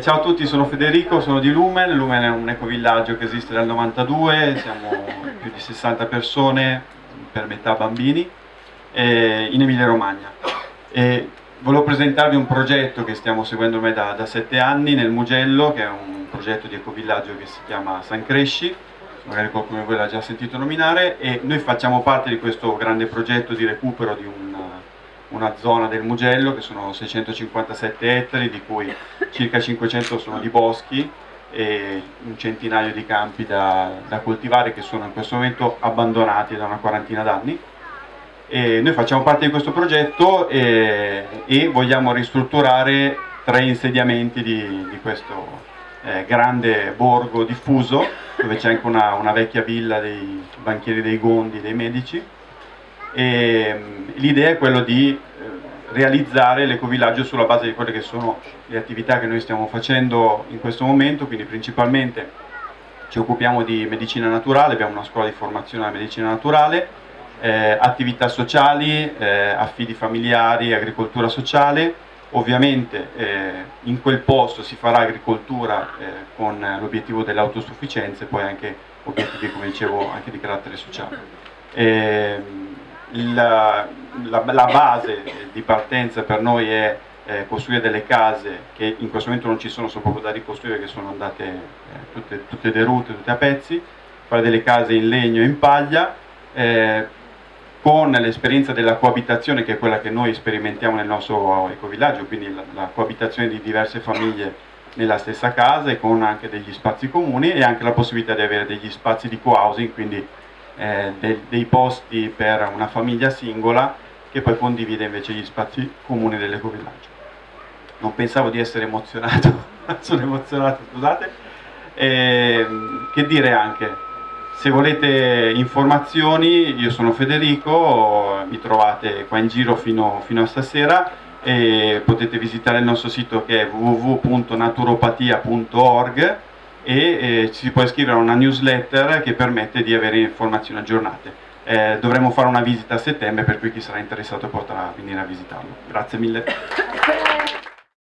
ciao a tutti, sono Federico, sono di Lumen, Lumen è un ecovillaggio che esiste dal 92, siamo più di 60 persone, per metà bambini, in Emilia Romagna. E volevo presentarvi un progetto che stiamo seguendo ormai da, da 7 anni nel Mugello, che è un progetto di ecovillaggio che si chiama San Cresci, magari qualcuno di voi l'ha già sentito nominare, e noi facciamo parte di questo grande progetto di recupero di un una zona del Mugello che sono 657 ettari di cui circa 500 sono di boschi e un centinaio di campi da, da coltivare che sono in questo momento abbandonati da una quarantina d'anni. Noi facciamo parte di questo progetto e, e vogliamo ristrutturare tre insediamenti di, di questo eh, grande borgo diffuso dove c'è anche una, una vecchia villa dei banchieri dei Gondi, dei medici. E mm, l'idea è quella di eh, realizzare l'ecovillaggio sulla base di quelle che sono le attività che noi stiamo facendo in questo momento, quindi principalmente ci occupiamo di medicina naturale, abbiamo una scuola di formazione alla medicina naturale, eh, attività sociali, eh, affidi familiari, agricoltura sociale, ovviamente eh, in quel posto si farà agricoltura eh, con l'obiettivo dell'autosufficienza e poi anche obiettivi, come dicevo, anche di carattere sociale. La, la, la, base di partenza per noi è eh, costruire delle case che in questo momento non ci sono, sono proprio da ricostruire che sono andate eh, tutte, tutte, derute, tutte a pezzi, fare delle case in legno e in paglia, eh, con l'esperienza della coabitazione che è quella che noi sperimentiamo nel nostro ecovillaggio, quindi la, la coabitazione di diverse famiglie nella stessa casa e con anche degli spazi comuni e anche la possibilità di avere degli spazi di co-housing, quindi eh, de dei posti per una famiglia singola che poi condivide invece gli spazi comuni dell'ecovillaggio. Non pensavo di essere emozionato, sono emozionato, scusate. E, che dire anche, se volete informazioni io sono Federico, mi trovate qua in giro fino, fino a stasera e potete visitare il nostro sito che è www.naturopatia.org e eh, si può iscrivere a una newsletter che permette di avere informazioni aggiornate. Eh, dovremo fare una visita a settembre per cui chi sarà interessato potrà venire a visitarlo. Grazie mille.